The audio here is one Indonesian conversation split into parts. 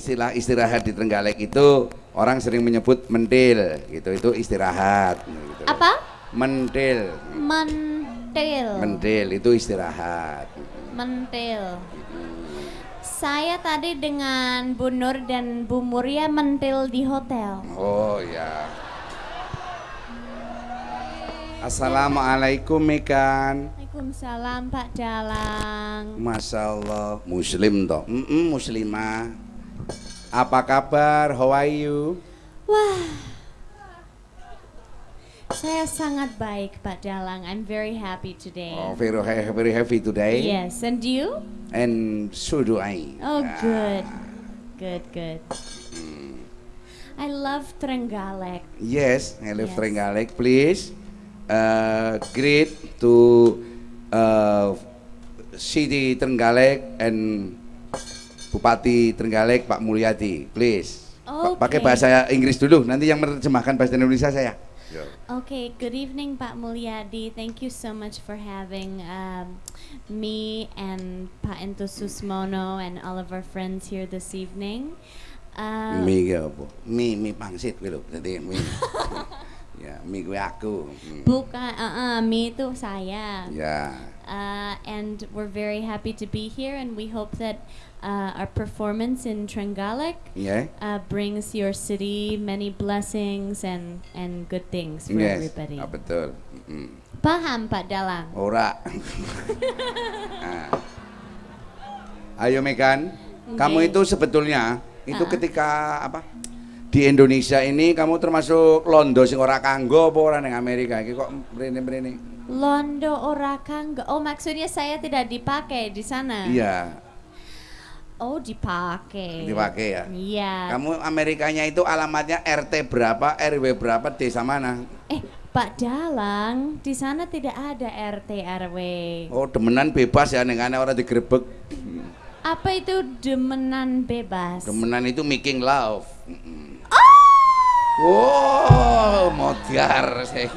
istilah istirahat di Trenggalek itu orang sering menyebut mentil gitu itu istirahat gitu. Apa? mentil Mentil. mentil itu istirahat Mentil. Saya tadi dengan Bu Nur dan Bu Muria mentil di hotel. oh ya Assalamualaikum Mekan Waalaikumsalam Pak Dalang. Masya Allah Muslim toh Mm-mm, Muslimah Apa kabar How are you Wah. Saya sangat baik Pak Dalang. I'm very happy today. Oh very, very happy today Yes, and you? And so do I Oh, Ah. good. Good, good. I love Trenggalek. Yes, I love Yes. Trenggalek. Please, uh, greet to uh, City Trenggalek and Bupati Trenggalek Pak Mulyadi. Please, Pa- pakai bahasa Inggris dulu. Nanti yang menerjemahkan bahasa Indonesia saya. Okay, good evening Pak Mulyadi. Thank you so much for having um, me and Pak Ento Susmono and all of our friends here this evening. Uh, Mi ki apa? Mi mi pangsit kuwi lho. Dadi mi. ya, mi kuwi aku. Hmm. bukan, uh, uh, me itu saya. Ya. Uh, and we're very happy to be here, and we hope that uh, our performance in Trenggalek Ya. uh, brings your city many blessings and and good things for Yes. everybody. Ah, betul. Mm. Paham Pak Dalang? Ora. Ah. Ayo Megan, kamu Oke. itu sebetulnya itu Ah. ketika apa? Di Indonesia ini kamu termasuk londo sing ora kanggo apa ora ning Amerika iki kok mrene-mrene. Londo ora kanggo. Oh, maksudnya saya tidak dipakai di sana. Iya, Oh, dipakai. dipakai ya. Iya. Kamu Amerikanya itu alamatnya RT berapa, RW berapa, desa mana? Eh, Pak Dalang, di sana tidak ada RT RW. Oh, demenan bebas ya nengane ora digerebek. Apa itu demenan bebas? Demenan itu making love. Oh! Wow, modiar saya.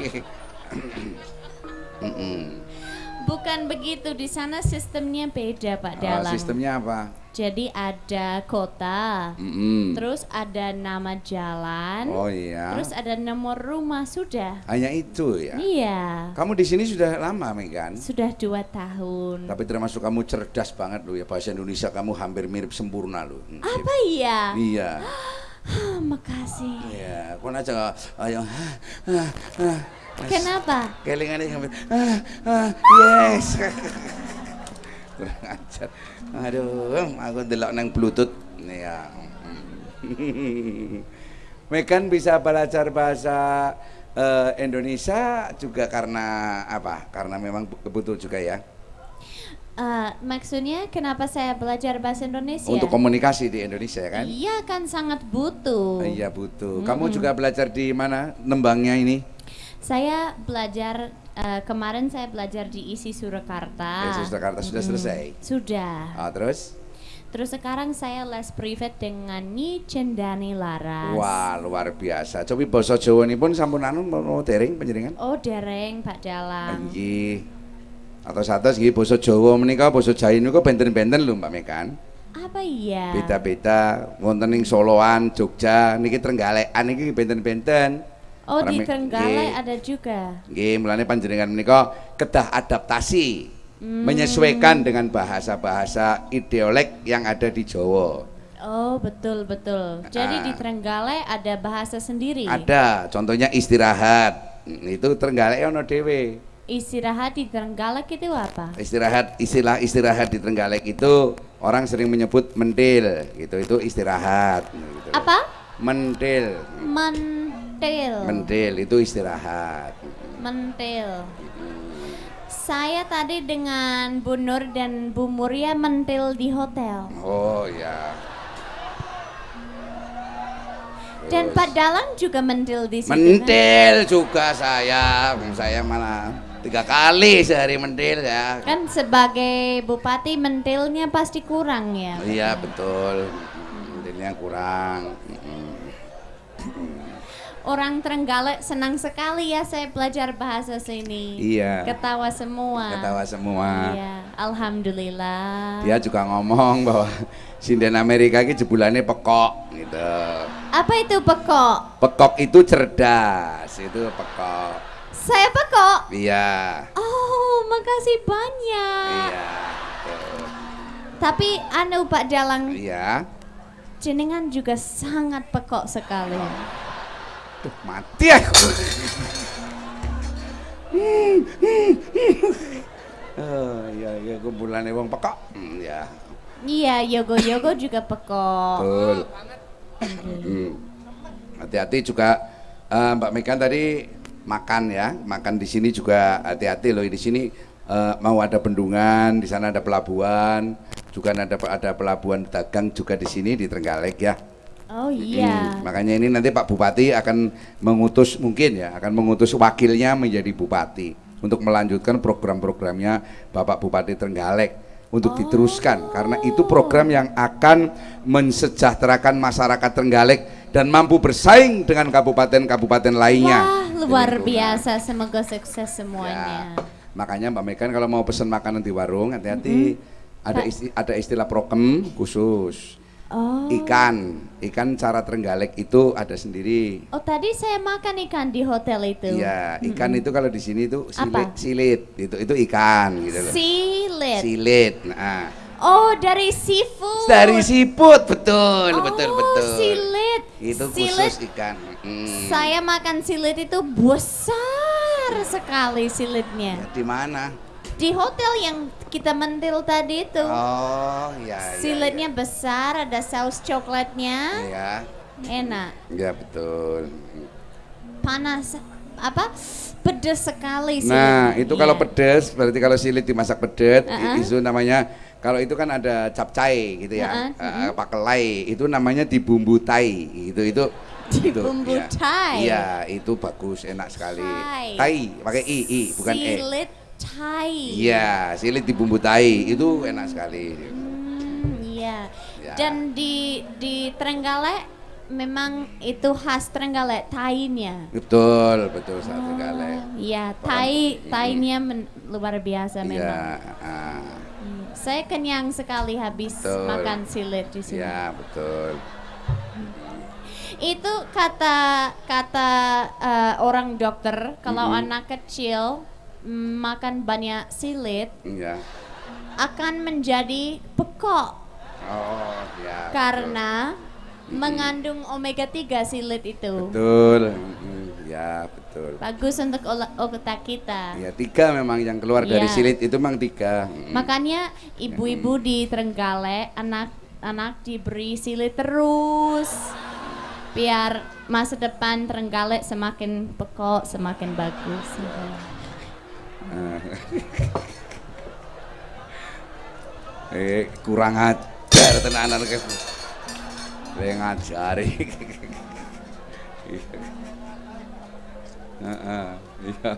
Bukan begitu, di sana sistemnya beda, Pak Oh, Dalang. sistemnya apa? Jadi ada kota, Mm-mm. terus ada nama jalan, Oh iya. terus ada nomor rumah sudah. Hanya itu ya. Iya. Kamu di sini sudah lama, Megan. Sudah dua tahun. Tapi termasuk kamu cerdas banget loh ya bahasa Indonesia kamu hampir mirip sempurna loh. Mm, Apa iya? Iya. Ah, makasih. Iya. Kau aja ayo. Ah, Kenapa? Kelingannya hampir. Ah, ah, yes. Kurang ajar. Aduh, aku delok nang Bluetooth. Ya. Megan bisa belajar bahasa eh, Indonesia juga karena apa? Karena memang betul juga ya. Eh, maksudnya kenapa saya belajar bahasa Indonesia? Untuk komunikasi di Indonesia kan? Iya kan sangat butuh. Iya butuh. Kamu juga belajar di mana nembangnya ini? Saya belajar eh, kemarin saya belajar di ISI Surakarta. ISI Surakarta sudah Mm-mm. selesai? Sudah. Ah, terus? Terus sekarang saya les privat dengan Nyi Cendani Laras. Wah luar biasa. Coba bahasa Jawa ini pun sampun anu mau dereng panjenengan? Oh dereng Pak Dalang. Nggih. Atau satu nggih basa Jawa menika basa Jawa niku benten-benten lho Mbak Mekan. Apa iya? Beda-beda wonten ing Soloan, Jogja, niki Trenggalekan niki benten-benten. Oh di Rame- Trenggalek ada juga. Nggih, mulane panjenengan menika kedah adaptasi Hmm. menyesuaikan dengan bahasa-bahasa ideolek yang ada di Jawa. Oh betul betul. Jadi Ah. di Trenggalek ada bahasa sendiri. Ada, contohnya istirahat. Itu Trenggalek ono dhewe. Istirahat di Trenggalek itu apa? Istirahat istilah istirahat di Trenggalek itu orang sering menyebut mentil gitu. Itu istirahat gitu. Apa? Mentil. Mentil. Mentil itu istirahat. Mentil. Saya tadi dengan Bu Nur dan Bu Muria mentil di hotel. Oh ya. Dan Pak Dalang juga mentil di situ. kan? Mentil juga saya. Saya malah tiga kali sehari mentil ya. Kan sebagai bupati mentilnya pasti kurang ya. Iya betul. Mentilnya kurang. Orang Trenggalek senang sekali ya saya belajar bahasa sini. Iya. Ketawa semua. Ketawa semua. Iya. Alhamdulillah. Dia juga ngomong bahwa sinden Amerika ini jebulannya pekok gitu. Apa itu pekok? Pekok itu cerdas, itu pekok. Saya pekok. Iya. Oh, makasih banyak. Iya. Tapi anu Pak Dalang, Iya. jenengan juga sangat pekok sekali. Tuh, mati aku. Oh, iya iya kumpulannya wong pekok. Hmm, ya. Iya, yogo-yogo juga pekok. Betul. Hmm. Hati-hati juga eh, Mbak Megan tadi makan ya, makan di sini juga hati-hati loh di sini eh, mau ada bendungan, di sana ada pelabuhan, juga ada ada pelabuhan dagang juga di sini di Trenggalek ya. Oh iya. Hmm, makanya ini nanti Pak Bupati akan mengutus mungkin ya, akan mengutus wakilnya menjadi bupati untuk melanjutkan program-programnya Bapak Bupati Trenggalek untuk diteruskan karena itu program yang akan mensejahterakan masyarakat Trenggalek dan mampu bersaing dengan kabupaten-kabupaten lainnya. Wah, luar biasa. Semoga sukses semuanya. Ya, makanya Mbak Mekan kalau mau pesan makanan di warung hati-hati ada isti- ada istilah prokem khusus. Oh. Ikan, ikan cara Trenggalek itu ada sendiri. Oh, tadi saya makan ikan di hotel itu. Iya, ikan itu kalau di sini itu silit, Apa? silit, itu itu ikan gitu loh. Silit. Silit. Nah, Oh, dari seafood. dari siput betul, betul, Oh, betul. silit. Itu Silit. khusus ikan. Mm. Saya makan silit itu besar sekali silitnya. di mana? Di hotel yang kita mentil tadi itu. Oh, ya, ya. Silitnya besar, ada saus coklatnya. Ya, Enak. ya betul. Panas apa? Pedes sekali Nah, silitnya. itu kalau Iya. pedes, berarti kalau silit dimasak pedet, Uh-uh. itu namanya kalau itu kan ada capcay gitu ya, Uh-uh, eh, pakelai, itu namanya dibumbu tai, itu itu itu, Dibumbu ya. tai? Iya, itu bagus, enak sekali. Tai. Tai, pakai i, i, bukan e. Thai. Iya, silit dibumbu tai, itu enak sekali. Hmm, iya. Ya. Dan di di Trenggalek memang itu khas Trenggalek Thai-nya. Betul, betul satu kali. Iya, Thai Thai-nya men- luar biasa Iya, memang. ah, Hmm, Saya kenyang sekali habis Betul. makan silit di sini. iya betul. Itu kata kata eh, orang dokter kalau Mm-mm. anak kecil makan banyak silit Iya. akan menjadi pekok Oh, ya. betul. karena mengandung omega 3 silit itu. Betul, mm, ya betul. Bagus untuk otak kita. Ya tiga memang yang keluar dari Iya. silit itu memang tiga. Mm. Makanya ibu-ibu di Trenggalek anak-anak diberi silit terus biar masa depan Trenggalek semakin pekok, semakin bagus. Ah. eh kurang ajar tenanan ke. Le ngajari. Heeh, iya.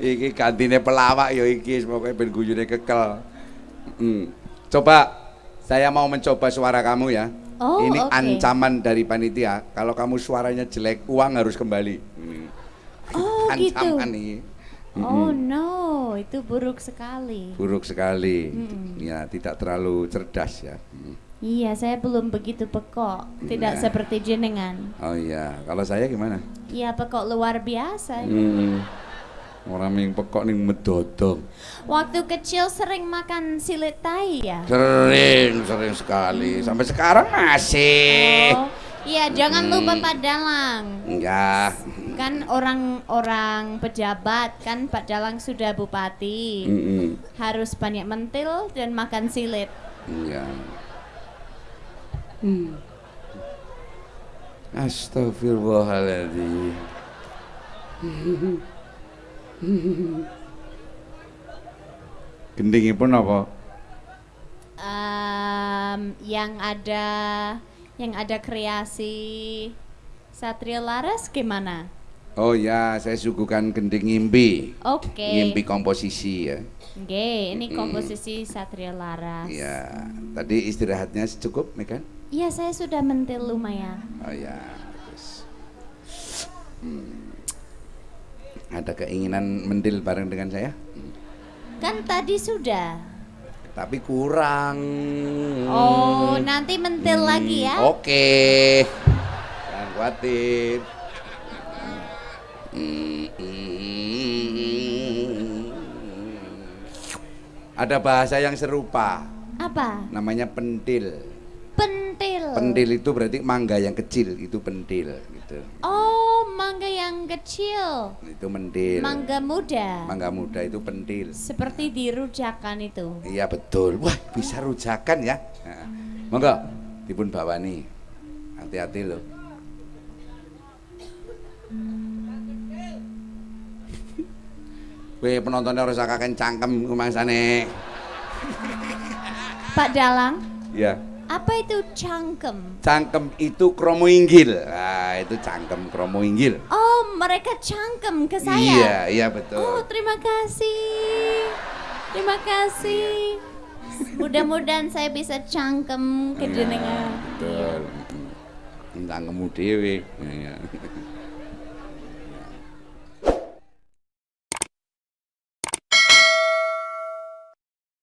Iki kantine pelawak ya iki semoga ben guyune kekel. Mm. Coba saya mau mencoba suara kamu ya. Oh, Ini oke. ancaman dari panitia. Kalau kamu suaranya jelek, uang harus kembali. Mm. Oh gitu. Ancaman nih. Oh no, itu buruk sekali. buruk sekali Mm-mm. ya tidak terlalu cerdas ya Mm. Iya, saya belum begitu pekok. Tidak Iya. seperti jenengan. oh iya kalau saya gimana Iya, pekok luar biasa. Hmm. orang yang pekok nih medodong Waktu kecil sering makan silit tai ya? sering sering sekali sampai sekarang masih Oh, iya jangan lupa Hmm. Pak Dalang. enggak Kan orang-orang pejabat kan Pak Dalang sudah bupati. Mm-mm. Harus banyak mentil dan makan silit. iya Hmm. Astagfirullahaladzim Gendingipun apa? Em, yang ada yang ada kreasi Satria Laras gimana? Oh ya, saya suguhkan gending ngimpi. Oke. Ngimpi komposisi ya. Oke, ini Mm-mm. komposisi Satria Laras. Ya, tadi istirahatnya cukup, Megan? Iya, saya sudah mentil lumayan. Oh ya, bagus. Hmm. Ada keinginan mendil bareng dengan saya? Kan tadi sudah. Tapi kurang. Oh, nanti mentil lagi ya. Oke. Jangan khawatir. Ada bahasa yang serupa, Apa? namanya pentil. Pentil. Pentil itu berarti mangga yang kecil, itu pentil gitu. Oh, kecil. Itu mentil. Mangga muda. Mangga muda itu pentil. Seperti di rujakan itu. Iya betul. Wah, bisa rujakan ya. Nah, monggo dipun bawani. Hati-hati loh. Weh penontonnya harus kakek cangkem rumangsane. Pak Dalang, Iya. apa itu cangkem? Cangkem itu kromo inggil. Nah, itu cangkem kromo inggil. Oh, mereka cangkem ke saya. Iya, iya Oh, betul. terima kasih. Terima kasih. Mudah-mudahan saya bisa cangkem ke Iya, jenengan. Betul. Cangkemmu dhewe. Iya.